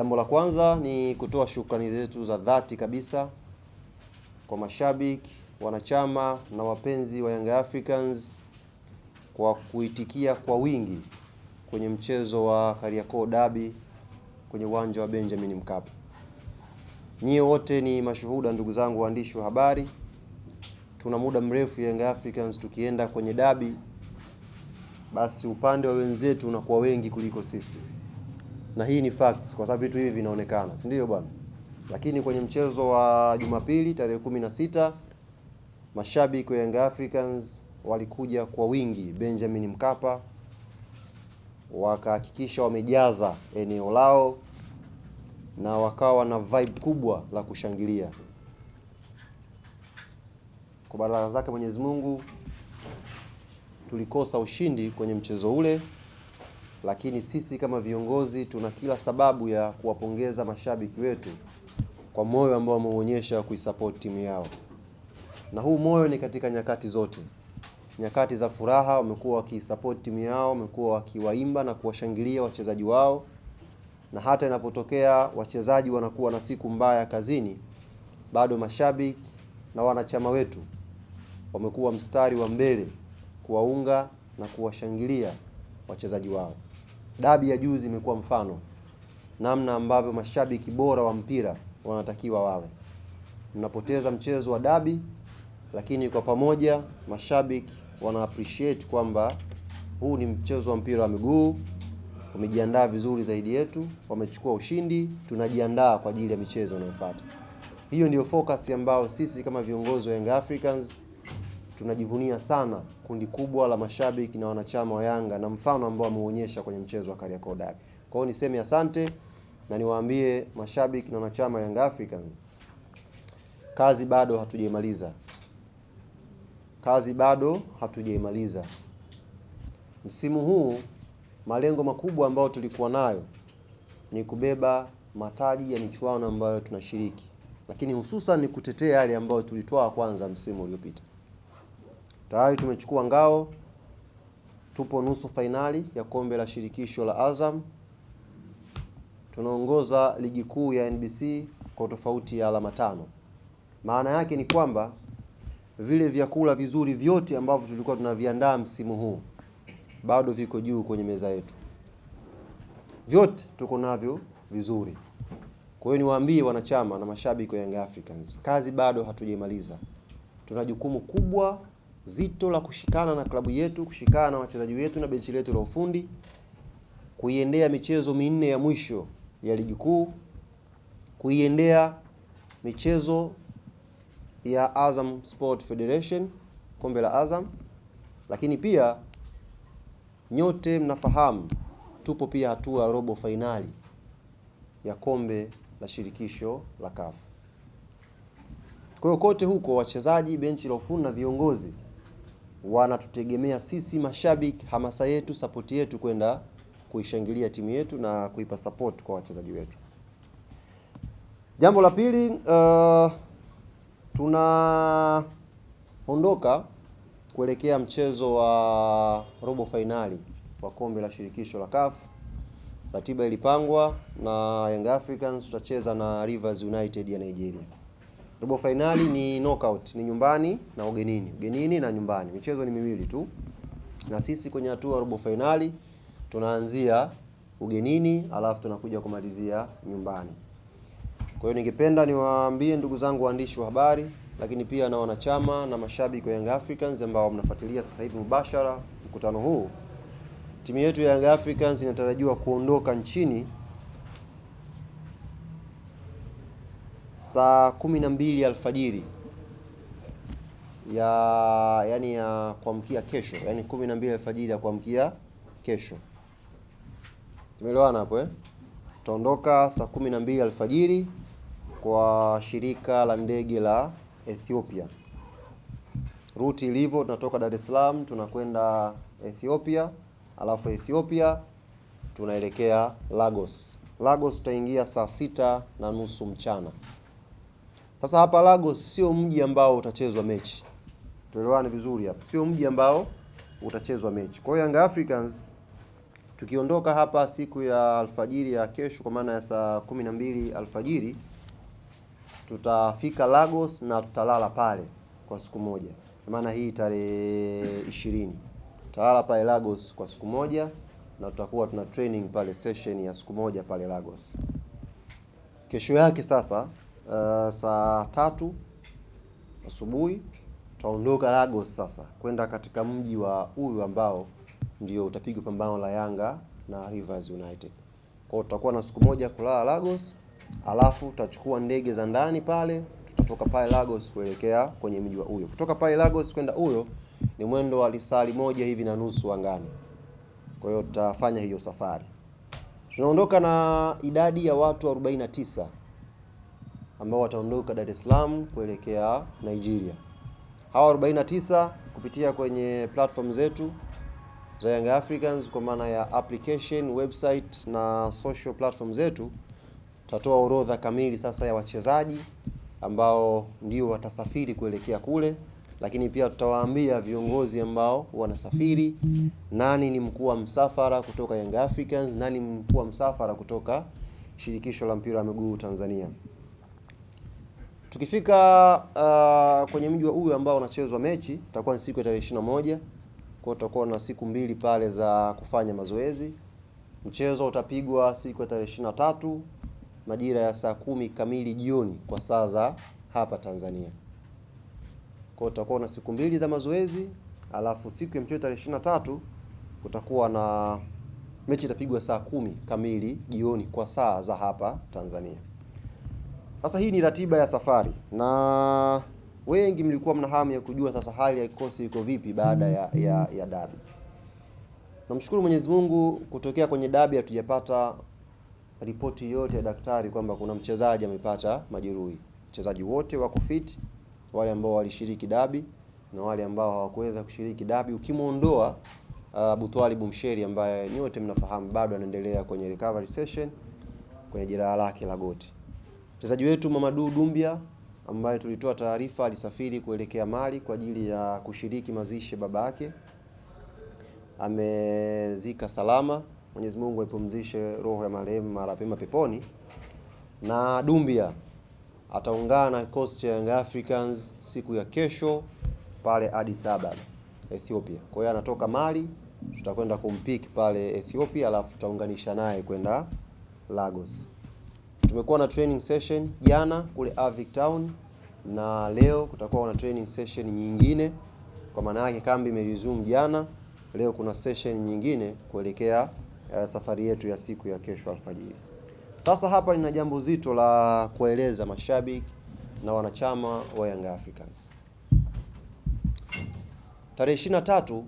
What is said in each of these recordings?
Jambo la kwanza ni kutoa shukrani zetu za dhati kabisa kwa mashabiki, wanachama na wapenzi wa Young Africans kwa kuitikia kwa wingi kwenye mchezo wa Kariakoo Derby kwenye uwanja wa Benjamin Mkapa. Nyie wote ni mashuhuda, ndugu zangu waandishi wa habari. Tuna muda mrefu Young Africans tukienda kwenye dabi, basi upande wa wenzetu unakuwa wengi kuliko sisi, na hii ni facts, kwa sababu vitu hivi vinaonekana, si ndio bwana? Lakini kwenye mchezo wa Jumapili tarehe kumi na sita mashabiki wa Young Africans walikuja kwa wingi Benjamin Mkapa, wakahakikisha wamejaza eneo lao na wakawa na vibe kubwa la kushangilia. Kwa baraka zake Mwenyezi Mungu tulikosa ushindi kwenye mchezo ule, lakini sisi kama viongozi tuna kila sababu ya kuwapongeza mashabiki wetu kwa moyo ambao wameuonyesha kuisupport timu yao, na huu moyo ni katika nyakati zote. Nyakati za furaha wamekuwa wakisupport timu yao, wamekuwa wakiwaimba na kuwashangilia wachezaji wao, na hata inapotokea wachezaji wanakuwa na siku mbaya kazini, bado mashabiki na wanachama wetu wamekuwa mstari wa mbele kuwaunga na kuwashangilia wachezaji wao. Dabi ya juzi imekuwa mfano namna ambavyo mashabiki bora wa mpira wanatakiwa wawe. Mnapoteza mchezo wa dabi, lakini kwa pamoja mashabiki wana appreciate kwamba huu ni mchezo wa mpira wa miguu, umejiandaa vizuri zaidi yetu, wamechukua ushindi, tunajiandaa kwa ajili ya michezo inayofuata. Hiyo ndiyo focus ambayo sisi kama viongozi wa Young Africans tunajivunia sana kundi kubwa la mashabiki na wanachama wa Yanga na mfano ambao ameuonyesha kwenye mchezo wa Kariakoo Derby. Kwa hiyo niseme asante na niwaambie mashabiki na wanachama wa Young African, kazi bado hatujaimaliza, kazi bado hatujaimaliza. Msimu huu malengo makubwa ambayo tulikuwa nayo ni kubeba mataji ya michuano ambayo tunashiriki, lakini hususan ni kutetea yale ambayo tulitoa kwanza msimu uliopita. Tayari tumechukua ngao, tupo nusu fainali ya kombe la shirikisho la Azam. Tunaongoza ligi kuu ya NBC kwa tofauti ya alama tano. Maana yake ni kwamba vile vyakula vizuri vyote ambavyo tulikuwa tunaviandaa msimu huu bado viko juu kwenye meza yetu, vyote tuko navyo vizuri. Kwa hiyo niwaambie wanachama na mashabiki wa Young Africans, kazi bado hatujaimaliza. Tuna jukumu kubwa zito la kushikana na klabu yetu, kushikana na wachezaji wetu na benchi letu la ufundi, kuiendea michezo minne ya mwisho ya ligi kuu, kuiendea michezo ya Azam Sport Federation, kombe la Azam. Lakini pia nyote mnafahamu tupo pia hatua ya robo fainali ya kombe la shirikisho la CAF. Kwa hiyo kote huko wachezaji, benchi la ufundi na viongozi wanatutegemea sisi mashabiki, hamasa yetu, sapoti yetu kwenda kuishangilia timu yetu na kuipa support kwa wachezaji wetu. Jambo la pili, uh, tunaondoka kuelekea mchezo wa robo fainali wa kombe la shirikisho la CAF. Ratiba ilipangwa na Young Africans tutacheza na Rivers United ya Nigeria. Robo fainali ni knockout, ni nyumbani na ugenini, ugenini na nyumbani. Michezo ni miwili tu, na sisi kwenye hatua robo fainali tunaanzia ugenini, alafu tunakuja kumalizia nyumbani. Kwa hiyo ningependa niwaambie ndugu zangu waandishi wa habari, lakini pia na wanachama na mashabiki wa Young Africans ambao mnafuatilia sasa hivi mubashara mkutano huu, timu yetu ya Young Africans inatarajiwa kuondoka nchini saa kumi na mbili alfajiri ya yani ya kuamkia kesho, yani kumi na mbili alfajiri ya kuamkia kesho. Tumeelewana hapo eh? Tutaondoka saa kumi na mbili alfajiri kwa shirika la ndege la Ethiopia. Ruti ilivyo, tunatoka Dar es Salaam tunakwenda Ethiopia, alafu Ethiopia tunaelekea Lagos. Lagos tutaingia saa sita na nusu mchana. Sasa hapa Lagos sio mji ambao utachezwa mechi, tuelewane vizuri hapa, sio mji ambao utachezwa mechi. Kwa hiyo Young Africans Tukiondoka hapa siku ya alfajiri ya kesho, kwa maana ya saa kumi na mbili alfajiri, tutafika Lagos na tutalala pale kwa siku moja, kwa maana hii tarehe ishirini tutalala pale Lagos kwa siku moja na tutakuwa tuna training pale session ya siku moja pale Lagos. Kesho yake sasa, uh, saa tatu asubuhi tutaondoka Lagos sasa kwenda katika mji wa huyu ambao ndio utapigwa pambano la Yanga na Rivers United. Kwa hiyo tutakuwa na siku moja kulala Lagos, alafu tutachukua ndege za ndani pale, tutatoka pale Lagos kuelekea kwenye mji wa huyo. Kutoka pale Lagos kwenda huyo ni mwendo wa lisali moja hivi na nusu angani. Kwa hiyo tutafanya hiyo safari. Tunaondoka na idadi ya watu 49 ambao wataondoka Dar es Salaam kuelekea Nigeria. Hawa 49 kupitia kwenye platform zetu za Young Africans kwa maana ya application, website na social platform zetu, tutatoa orodha kamili sasa ya wachezaji ambao ndio watasafiri kuelekea kule, lakini pia tutawaambia viongozi ambao wanasafiri, nani ni mkuu wa msafara kutoka Young Africans, nani mkuu wa msafara kutoka Shirikisho la Mpira wa Miguu Tanzania. Tukifika uh, kwenye mji wa huyu ambao unachezwa mechi, itakuwa ni siku ya tarehe 21 kwa tutakuwa na siku mbili pale za kufanya mazoezi. Mchezo utapigwa siku ya tarehe ishirini na tatu majira ya saa kumi kamili jioni kwa saa za hapa Tanzania. Kwa hiyo tutakuwa na siku mbili za mazoezi, alafu siku ya mchezo tarehe ishirini na tatu kutakuwa na mechi itapigwa saa kumi kamili jioni kwa saa za hapa Tanzania. Sasa hii ni ratiba ya safari na wengi mlikuwa mna hamu ya kujua sasa hali ya kikosi iko vipi baada ya, ya, ya dabi. Namshukuru Mwenyezi Mungu kutokea kwenye dabi hatujapata ripoti yote ya daktari kwamba kuna mchezaji amepata majeruhi. Wachezaji wote wako fit, wale ambao walishiriki dabi na wale ambao hawakuweza kushiriki dabi, ukimwondoa uh, Butwali Bumsheri ambaye nyote mnafahamu bado anaendelea kwenye recovery session kwenye jeraha lake la goti. Mchezaji wetu Mamadu Dumbia ambaye tulitoa taarifa alisafiri kuelekea Mali kwa ajili ya kushiriki mazishi baba yake, amezika salama. Mwenyezi Mungu aipumzishe roho ya marehemu mara pema peponi. Na Dumbia ataungana na kikosi cha Young Africans siku ya kesho pale Addis Ababa Ethiopia. Kwa hiyo anatoka Mali, tutakwenda kumpiki pale Ethiopia, alafu tutaunganisha naye kwenda Lagos. Tumekuwa na training session jana kule Avic Town na leo kutakuwa na training session nyingine, kwa maana yake kambi imeresume jana. Leo kuna session nyingine kuelekea uh, safari yetu ya siku ya kesho alfajiri. Sasa hapa nina jambo zito la kueleza mashabiki na wanachama wa Young Africans. Tarehe 23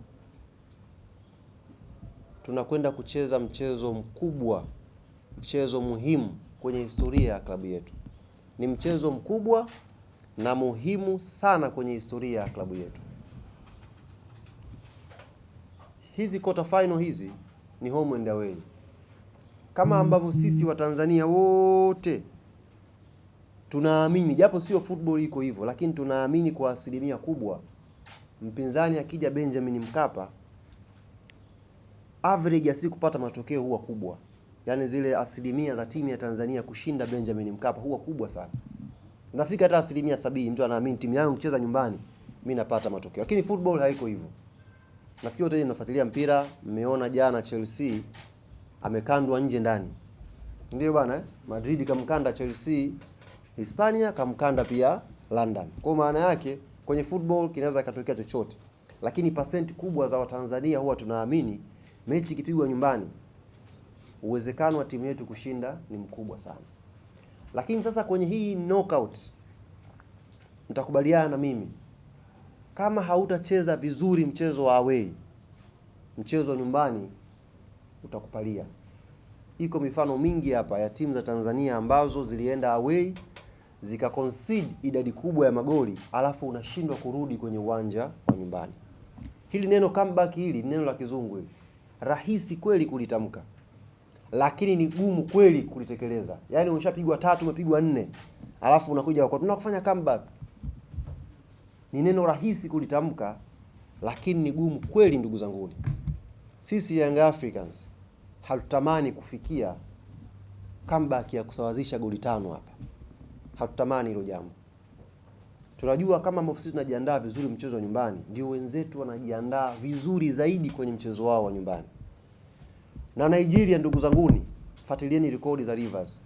tunakwenda kucheza mchezo mkubwa, mchezo muhimu kwenye historia ya klabu yetu. Ni mchezo mkubwa na muhimu sana kwenye historia ya klabu yetu. Hizi quarter final hizi ni home and away, kama ambavyo sisi Watanzania wote tunaamini, japo sio football iko hivyo, lakini tunaamini kwa asilimia kubwa, mpinzani akija Benjamin Mkapa, average ya si kupata matokeo huwa kubwa yaani zile asilimia za timu ya Tanzania kushinda Benjamin Mkapa huwa kubwa sana, nafika hata asilimia sabini. Mtu anaamini timu yangu kucheza nyumbani mimi napata matokeo, lakini football haiko hivyo. Nafikiri wote mnafuatilia mpira, mmeona jana Chelsea amekandwa nje ndani, ndio bwana eh? Madrid kamkanda Chelsea Hispania, kamkanda pia London. Kwa maana yake kwenye football kinaweza katokea chochote, lakini pasenti kubwa za Watanzania huwa tunaamini mechi ikipigwa nyumbani uwezekano wa timu yetu kushinda ni mkubwa sana. Lakini sasa kwenye hii knockout, mtakubaliana na mimi, kama hautacheza vizuri mchezo wa away, mchezo wa nyumbani utakupalia. Iko mifano mingi hapa ya timu za Tanzania ambazo zilienda away zika concede idadi kubwa ya magoli, alafu unashindwa kurudi kwenye uwanja wa nyumbani. Hili neno comeback, hili neno la kizungu hili, rahisi kweli kulitamka lakini ni gumu kweli kulitekeleza. Yaani umeshapigwa tatu, umepigwa nne, alafu unakuja kwa tunakufanya comeback. Ni neno rahisi kulitamka, lakini ni gumu kweli, ndugu zanguni. Sisi Young Africans hatutamani kufikia comeback ya kusawazisha goli tano hapa, hatutamani hilo jambo. Tunajua kama ambavyo sisi tunajiandaa vizuri mchezo wa nyumbani, ndio wenzetu wanajiandaa vizuri zaidi kwenye mchezo wao wa nyumbani. Na Nigeria, ndugu zanguni, fuatilieni rekodi za Rivers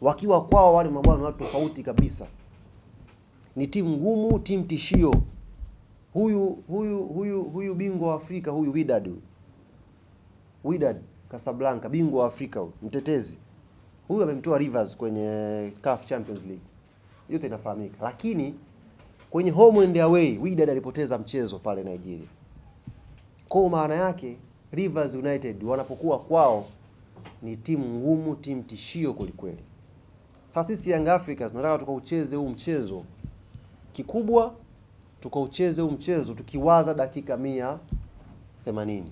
wakiwa kwao, wale mabwana watu tofauti kabisa, ni timu ngumu, timu tishio. Huyu huyu huyu huyu bingwa wa Afrika huyu Wydad Wydad Casablanca, bingwa wa Afrika huyu, mtetezi huyu amemtoa Rivers kwenye CAF Champions League, yote inafahamika. Lakini kwenye home and away Wydad alipoteza mchezo pale Nigeria. Kwa maana yake Rivers United wanapokuwa kwao ni timu ngumu, timu tishio kwelikweli. Sasa sisi Young Africans tunataka tukaucheze huu mchezo kikubwa, tukaucheze huu mchezo tukiwaza dakika mia themanini.